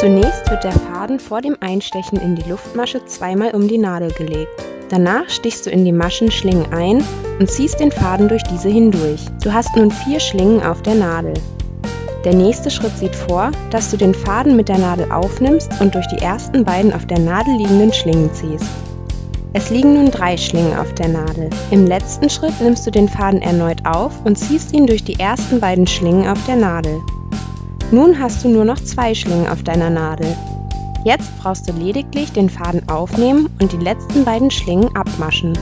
Zunächst wird der Faden vor dem Einstechen in die Luftmasche zweimal um die Nadel gelegt. Danach stichst du in die Maschenschlingen ein und ziehst den Faden durch diese hindurch. Du hast nun vier Schlingen auf der Nadel. Der nächste Schritt sieht vor, dass du den Faden mit der Nadel aufnimmst und durch die ersten beiden auf der Nadel liegenden Schlingen ziehst. Es liegen nun drei Schlingen auf der Nadel. Im letzten Schritt nimmst du den Faden erneut auf und ziehst ihn durch die ersten beiden Schlingen auf der Nadel. Nun hast du nur noch zwei Schlingen auf deiner Nadel. Jetzt brauchst du lediglich den Faden aufnehmen und die letzten beiden Schlingen abmaschen.